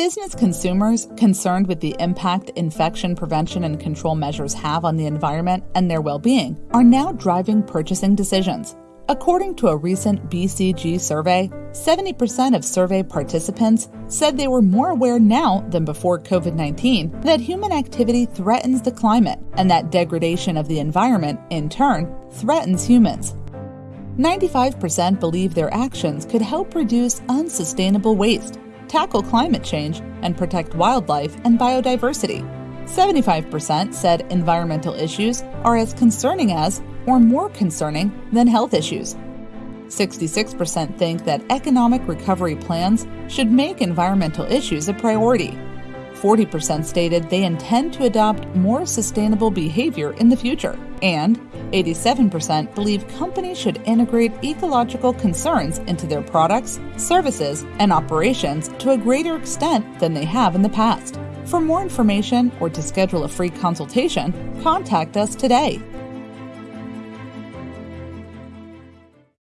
Business consumers concerned with the impact infection prevention and control measures have on the environment and their well being are now driving purchasing decisions. According to a recent BCG survey, 70% of survey participants said they were more aware now than before COVID 19 that human activity threatens the climate and that degradation of the environment, in turn, threatens humans. 95% believe their actions could help reduce unsustainable waste, tackle climate change, and protect wildlife and biodiversity. 75% said environmental issues are as concerning as or more concerning than health issues. 66% think that economic recovery plans should make environmental issues a priority. 40% stated they intend to adopt more sustainable behavior in the future. And 87% believe companies should integrate ecological concerns into their products, services, and operations to a greater extent than they have in the past. For more information or to schedule a free consultation, contact us today